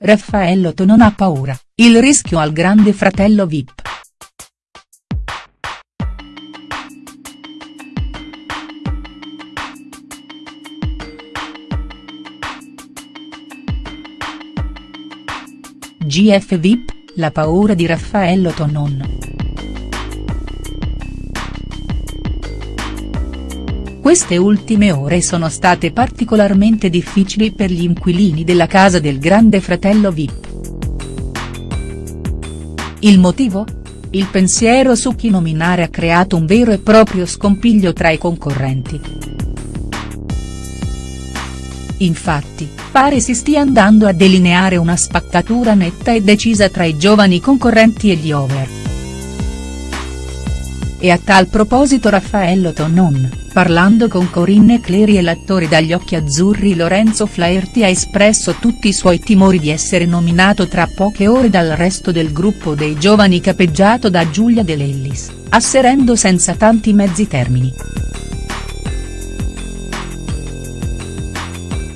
Raffaello non ha paura, il rischio al grande fratello Vip. GF Vip, la paura di Raffaello Tonon. Queste ultime ore sono state particolarmente difficili per gli inquilini della casa del grande fratello Vip. Il motivo? Il pensiero su chi nominare ha creato un vero e proprio scompiglio tra i concorrenti. Infatti, pare si stia andando a delineare una spaccatura netta e decisa tra i giovani concorrenti e gli over. E a tal proposito Raffaello Tonon, parlando con Corinne Clery e l'attore dagli occhi azzurri Lorenzo Flaherty ha espresso tutti i suoi timori di essere nominato tra poche ore dal resto del gruppo dei giovani capeggiato da Giulia De Lellis, asserendo senza tanti mezzi termini.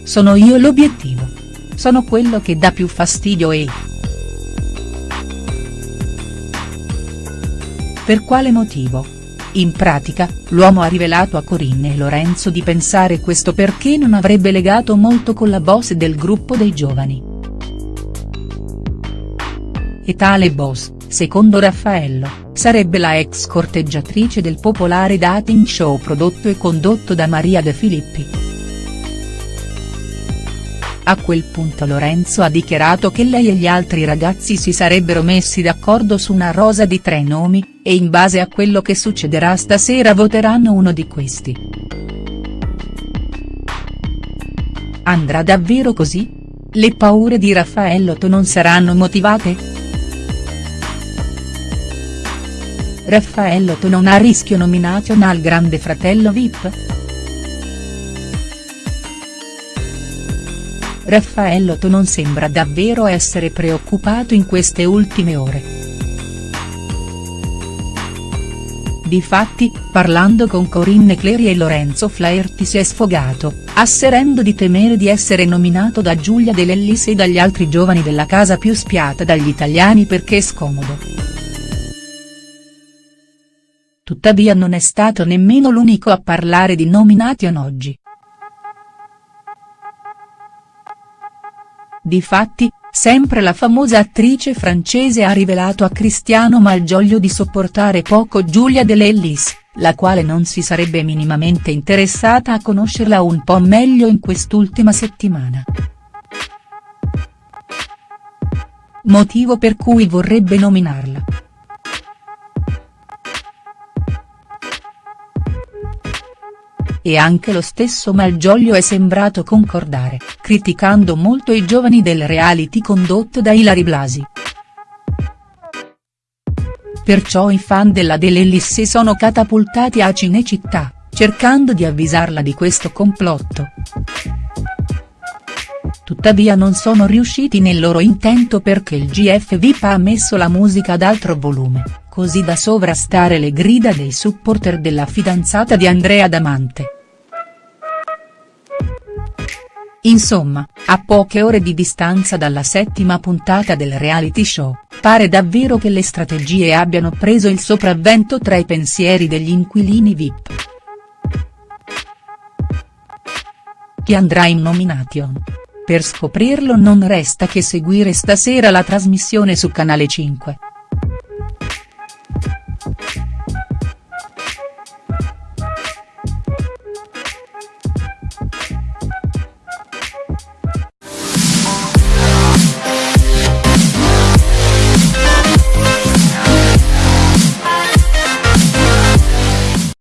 Sono io l'obiettivo. Sono quello che dà più fastidio e. Per quale motivo? In pratica, l'uomo ha rivelato a Corinne e Lorenzo di pensare questo perché non avrebbe legato molto con la boss del gruppo dei giovani. E tale boss, secondo Raffaello, sarebbe la ex corteggiatrice del popolare dating show prodotto e condotto da Maria De Filippi. A quel punto Lorenzo ha dichiarato che lei e gli altri ragazzi si sarebbero messi d'accordo su una rosa di tre nomi, e in base a quello che succederà stasera voteranno uno di questi. Andrà davvero così? Le paure di Raffaello non saranno motivate?. Raffaello non ha rischio nomination al grande fratello Vip?. Raffaello non sembra davvero essere preoccupato in queste ultime ore. Difatti, parlando con Corinne Clery e Lorenzo Flaherty si è sfogato, asserendo di temere di essere nominato da Giulia De Lellis e dagli altri giovani della casa più spiata dagli italiani perché è scomodo. Tuttavia non è stato nemmeno l'unico a parlare di nomination oggi. Difatti, sempre la famosa attrice francese ha rivelato a Cristiano Malgioglio di sopportare poco Giulia De Lellis, la quale non si sarebbe minimamente interessata a conoscerla un po' meglio in quest'ultima settimana. Motivo per cui vorrebbe nominarla. E anche lo stesso Malgioglio è sembrato concordare, criticando molto i giovani del reality condotto da Ilari Blasi. Perciò i fan della Delellis si sono catapultati a Cinecittà, cercando di avvisarla di questo complotto. Tuttavia non sono riusciti nel loro intento perché il GF VIP ha messo la musica ad altro volume, così da sovrastare le grida dei supporter della fidanzata di Andrea Damante. Insomma, a poche ore di distanza dalla settima puntata del reality show, pare davvero che le strategie abbiano preso il sopravvento tra i pensieri degli inquilini VIP. Chi andrà in nomination? Per scoprirlo non resta che seguire stasera la trasmissione su Canale 5.